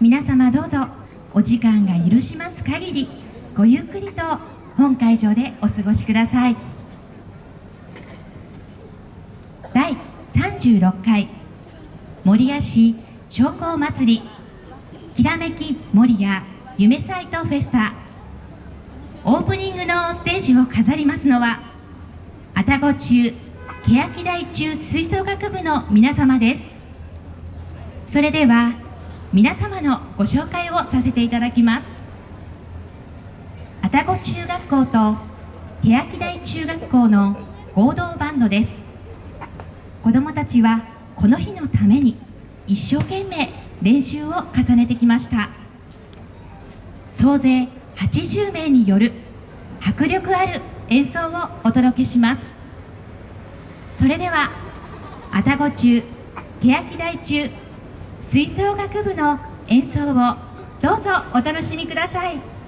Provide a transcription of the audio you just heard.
皆様どうぞお時間が許します限りごゆっくりと本会場でお過ごしください。第36回守谷市商工祭りきらめき守谷夢サイトフェスタ。オープニングのステージを飾りますのは愛宕中欅台中吹奏楽部の皆様です。それでは皆様のご紹介をさせていただきます。愛宕中学校と欅台中学校の合同バンドです。子どもたちはこの日のために一生懸命練習を重ねてきました。総勢80名による迫力ある演奏をお届けします。それでは愛宕中欅台中吹奏楽部の演奏をどうぞお楽しみください。